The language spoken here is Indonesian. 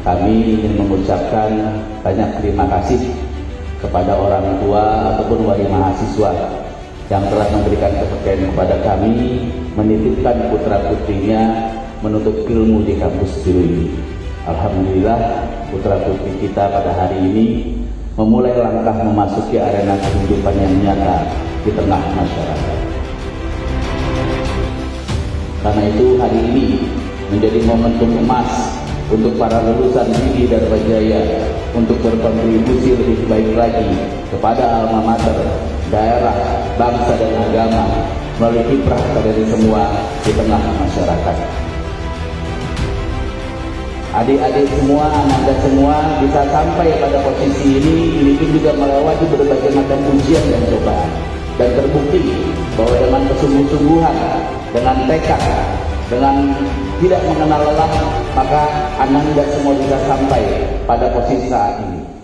kami ingin mengucapkan banyak terima kasih kepada orang tua ataupun wali mahasiswa yang telah memberikan kepercayaan kepada kami menitipkan putra putrinya menuntut ilmu di kampus biru ini. Alhamdulillah putra putri kita pada hari ini memulai langkah memasuki arena kehidupan yang nyata di tengah masyarakat. Karena itu hari ini menjadi momentum emas untuk para lulusan Didi Dharma Jaya untuk berkontribusi lebih baik lagi kepada alma mater, daerah, bangsa dan agama melalui kiprah dari semua di tengah masyarakat. Adik-adik semua, anak semua bisa sampai pada posisi ini, ini juga melewati berbagai macam ujian dan cobaan. Dan terbukti bahwa dengan kesungguh-sungguhan, dengan tekad, dengan tidak mengenal lelah, maka anda tidak semua bisa sampai pada posisi saat ini.